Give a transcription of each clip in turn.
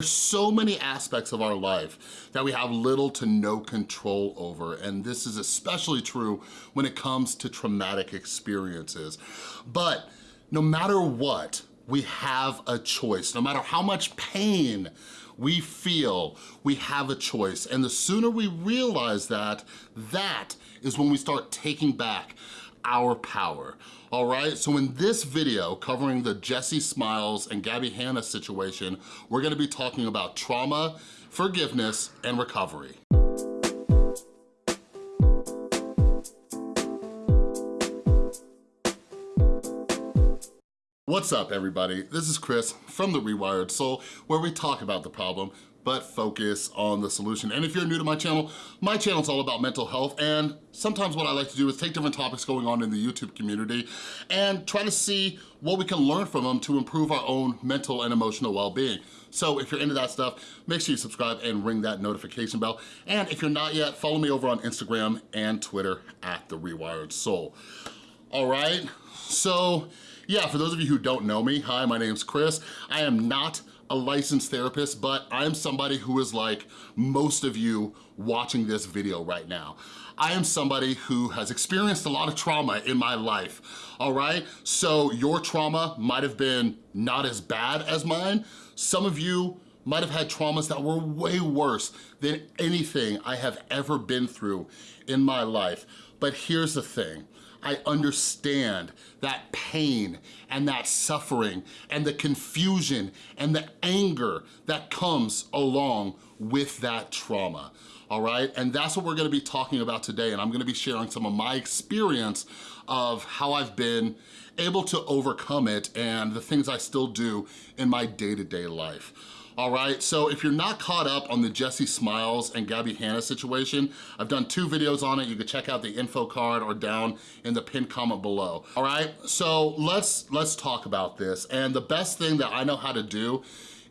There's so many aspects of our life that we have little to no control over, and this is especially true when it comes to traumatic experiences. But no matter what, we have a choice. No matter how much pain we feel, we have a choice. And the sooner we realize that, that is when we start taking back our power, all right? So in this video covering the Jesse Smiles and Gabby Hanna situation, we're gonna be talking about trauma, forgiveness, and recovery. What's up everybody? This is Chris from The Rewired Soul where we talk about the problem but focus on the solution. And if you're new to my channel, my channel is all about mental health and sometimes what I like to do is take different topics going on in the YouTube community and try to see what we can learn from them to improve our own mental and emotional well-being. So if you're into that stuff, make sure you subscribe and ring that notification bell. And if you're not yet, follow me over on Instagram and Twitter at The Rewired Soul. All right, so yeah, for those of you who don't know me, hi, my name's Chris. I am not a licensed therapist, but I'm somebody who is like most of you watching this video right now. I am somebody who has experienced a lot of trauma in my life, all right? So your trauma might have been not as bad as mine. Some of you might have had traumas that were way worse than anything I have ever been through in my life. But here's the thing, I understand that pain and that suffering and the confusion and the anger that comes along with that trauma, all right? And that's what we're gonna be talking about today and I'm gonna be sharing some of my experience of how I've been able to overcome it and the things I still do in my day-to-day -day life all right? So if you're not caught up on the Jesse Smiles and Gabby Hanna situation, I've done two videos on it. You can check out the info card or down in the pinned comment below, all right? So let's, let's talk about this. And the best thing that I know how to do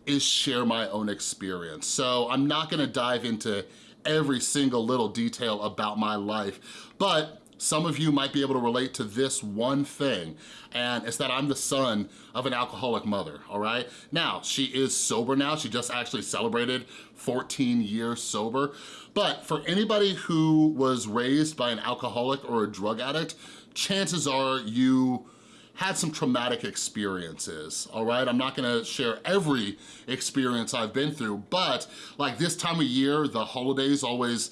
is share my own experience. So I'm not gonna dive into every single little detail about my life, but some of you might be able to relate to this one thing, and it's that I'm the son of an alcoholic mother, all right? Now, she is sober now. She just actually celebrated 14 years sober. But for anybody who was raised by an alcoholic or a drug addict, chances are you had some traumatic experiences, all right? I'm not gonna share every experience I've been through, but like this time of year, the holidays always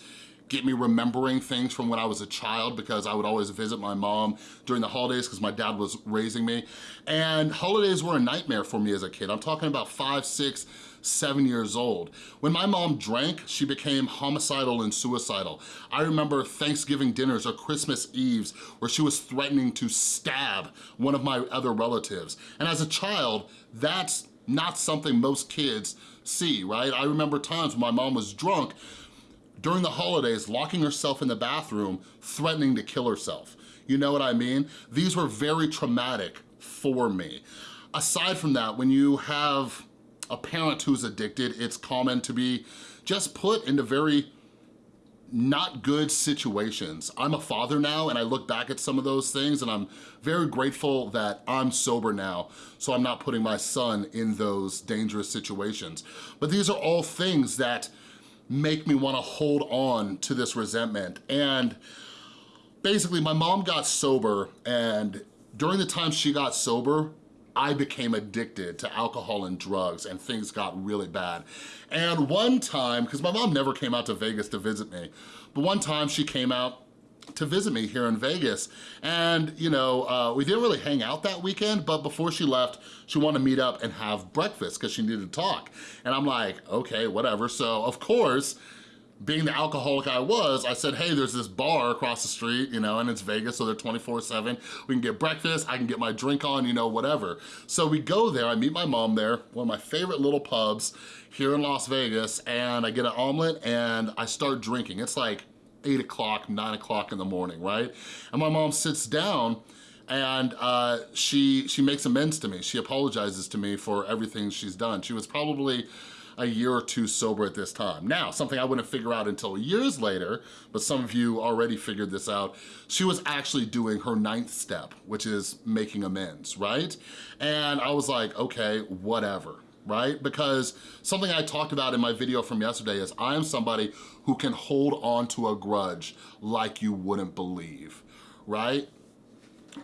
get me remembering things from when I was a child because I would always visit my mom during the holidays because my dad was raising me. And holidays were a nightmare for me as a kid. I'm talking about five, six, seven years old. When my mom drank, she became homicidal and suicidal. I remember Thanksgiving dinners or Christmas Eves where she was threatening to stab one of my other relatives. And as a child, that's not something most kids see, right? I remember times when my mom was drunk during the holidays, locking herself in the bathroom, threatening to kill herself. You know what I mean? These were very traumatic for me. Aside from that, when you have a parent who's addicted, it's common to be just put into very not good situations. I'm a father now and I look back at some of those things and I'm very grateful that I'm sober now so I'm not putting my son in those dangerous situations. But these are all things that make me wanna hold on to this resentment. And basically my mom got sober and during the time she got sober, I became addicted to alcohol and drugs and things got really bad. And one time, because my mom never came out to Vegas to visit me, but one time she came out to visit me here in Vegas. And, you know, uh, we didn't really hang out that weekend, but before she left, she wanted to meet up and have breakfast because she needed to talk. And I'm like, okay, whatever. So, of course, being the alcoholic I was, I said, hey, there's this bar across the street, you know, and it's Vegas, so they're 24-7. We can get breakfast, I can get my drink on, you know, whatever. So we go there, I meet my mom there, one of my favorite little pubs here in Las Vegas, and I get an omelet and I start drinking. It's like eight o'clock, nine o'clock in the morning, right? And my mom sits down and uh, she, she makes amends to me. She apologizes to me for everything she's done. She was probably a year or two sober at this time. Now, something I wouldn't figure out until years later, but some of you already figured this out, she was actually doing her ninth step, which is making amends, right? And I was like, okay, whatever right? Because something I talked about in my video from yesterday is I am somebody who can hold on to a grudge like you wouldn't believe, right?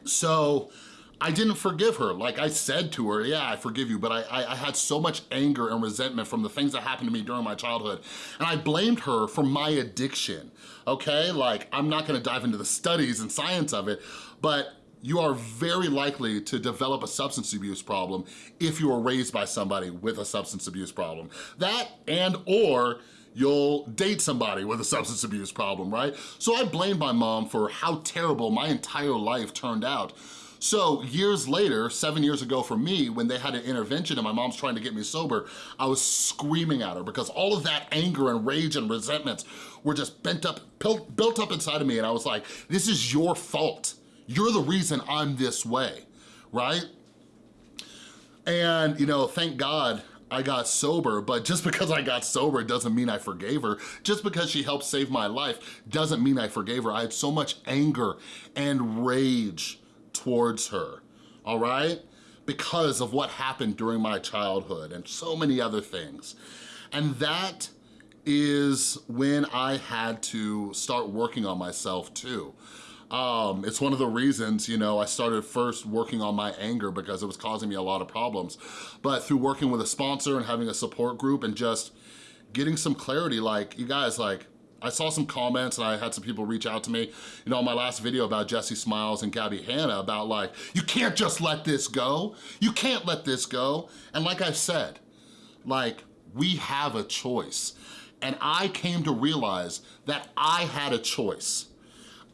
So I didn't forgive her. Like I said to her, yeah, I forgive you, but I, I, I, had so much anger and resentment from the things that happened to me during my childhood. And I blamed her for my addiction, okay? Like, I'm not gonna dive into the studies and science of it, but you are very likely to develop a substance abuse problem if you were raised by somebody with a substance abuse problem. That and or you'll date somebody with a substance abuse problem, right? So I blamed my mom for how terrible my entire life turned out. So years later, seven years ago for me, when they had an intervention and my mom's trying to get me sober, I was screaming at her because all of that anger and rage and resentments were just bent up, built up inside of me and I was like, this is your fault. You're the reason I'm this way, right? And, you know, thank God I got sober, but just because I got sober doesn't mean I forgave her. Just because she helped save my life doesn't mean I forgave her. I had so much anger and rage towards her, all right? Because of what happened during my childhood and so many other things. And that is when I had to start working on myself too. Um, it's one of the reasons, you know, I started first working on my anger because it was causing me a lot of problems. But through working with a sponsor and having a support group and just getting some clarity, like, you guys, like, I saw some comments and I had some people reach out to me, you know, on my last video about Jesse Smiles and Gabby Hanna about like, you can't just let this go. You can't let this go. And like I said, like, we have a choice. And I came to realize that I had a choice.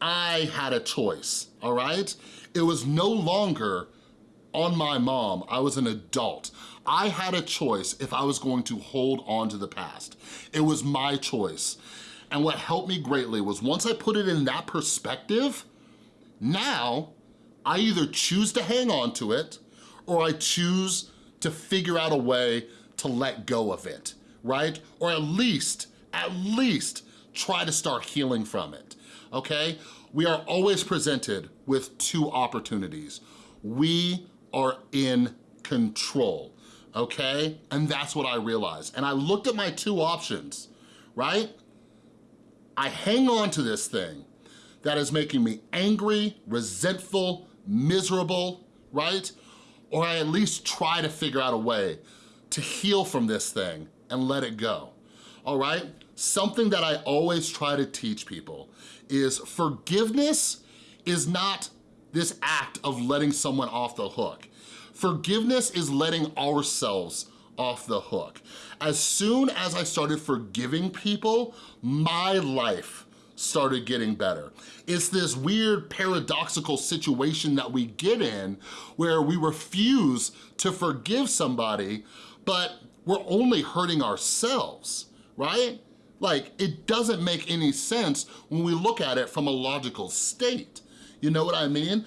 I had a choice, all right? It was no longer on my mom, I was an adult. I had a choice if I was going to hold on to the past. It was my choice. And what helped me greatly was once I put it in that perspective, now I either choose to hang on to it or I choose to figure out a way to let go of it, right? Or at least, at least try to start healing from it, okay? We are always presented with two opportunities. We are in control, okay? And that's what I realized. And I looked at my two options, right? I hang on to this thing that is making me angry, resentful, miserable, right? Or I at least try to figure out a way to heal from this thing and let it go, all right? Something that I always try to teach people is forgiveness is not this act of letting someone off the hook. Forgiveness is letting ourselves off the hook. As soon as I started forgiving people, my life started getting better. It's this weird paradoxical situation that we get in where we refuse to forgive somebody, but we're only hurting ourselves, right? Like, it doesn't make any sense when we look at it from a logical state. You know what I mean?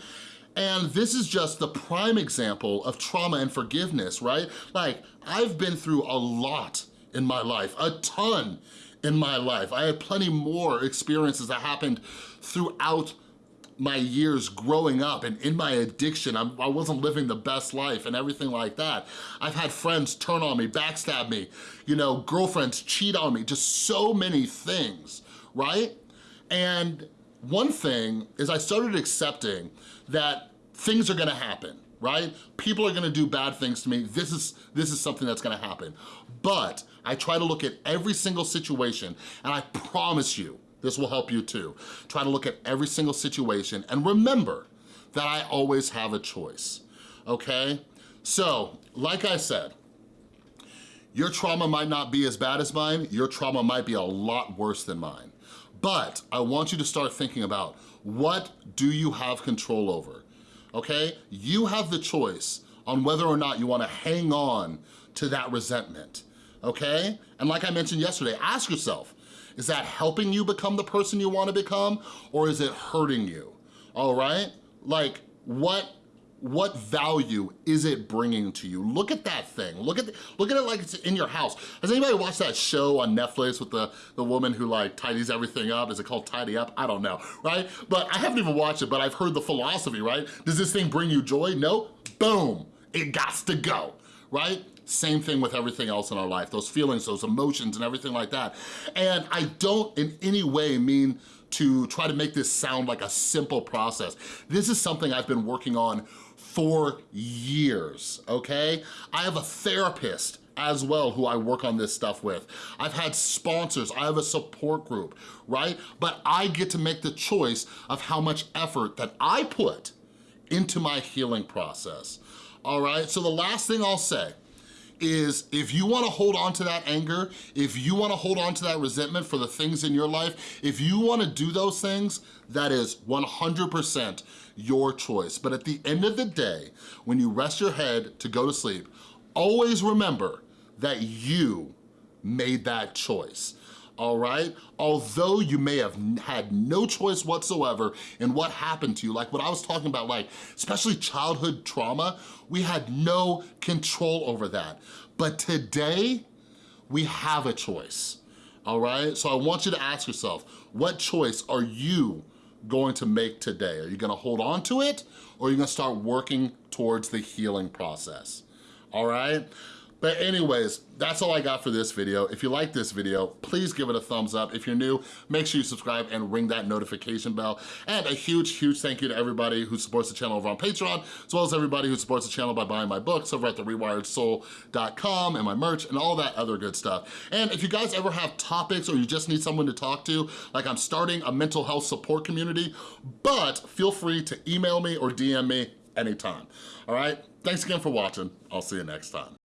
And this is just the prime example of trauma and forgiveness, right? Like, I've been through a lot in my life, a ton in my life. I had plenty more experiences that happened throughout my years growing up and in my addiction, I'm, I was not living the best life and everything like that. I've had friends turn on me, backstab me, you know, girlfriends cheat on me, just so many things, right? And one thing is I started accepting that things are gonna happen, right? People are gonna do bad things to me. This is, this is something that's gonna happen. But I try to look at every single situation and I promise you, this will help you too. Try to look at every single situation and remember that I always have a choice, okay? So, like I said, your trauma might not be as bad as mine, your trauma might be a lot worse than mine. But I want you to start thinking about what do you have control over, okay? You have the choice on whether or not you wanna hang on to that resentment, okay? And like I mentioned yesterday, ask yourself, is that helping you become the person you wanna become or is it hurting you, all right? Like, what what value is it bringing to you? Look at that thing. Look at the, look at it like it's in your house. Has anybody watched that show on Netflix with the, the woman who like tidies everything up? Is it called Tidy Up? I don't know, right? But I haven't even watched it, but I've heard the philosophy, right? Does this thing bring you joy? No? Boom, it got to go right? Same thing with everything else in our life, those feelings, those emotions and everything like that. And I don't in any way mean to try to make this sound like a simple process. This is something I've been working on for years, okay? I have a therapist as well who I work on this stuff with. I've had sponsors, I have a support group, right? But I get to make the choice of how much effort that I put into my healing process, all right? So the last thing I'll say is if you wanna hold on to that anger, if you wanna hold on to that resentment for the things in your life, if you wanna do those things, that is 100% your choice. But at the end of the day, when you rest your head to go to sleep, always remember that you made that choice all right? Although you may have had no choice whatsoever in what happened to you, like what I was talking about, like especially childhood trauma, we had no control over that. But today, we have a choice, all right? So I want you to ask yourself, what choice are you going to make today? Are you gonna hold on to it or are you gonna start working towards the healing process, all right? But anyways, that's all I got for this video. If you like this video, please give it a thumbs up. If you're new, make sure you subscribe and ring that notification bell. And a huge, huge thank you to everybody who supports the channel over on Patreon, as well as everybody who supports the channel by buying my books over at therewiredsoul.com and my merch and all that other good stuff. And if you guys ever have topics or you just need someone to talk to, like I'm starting a mental health support community, but feel free to email me or DM me anytime, all right? Thanks again for watching. I'll see you next time.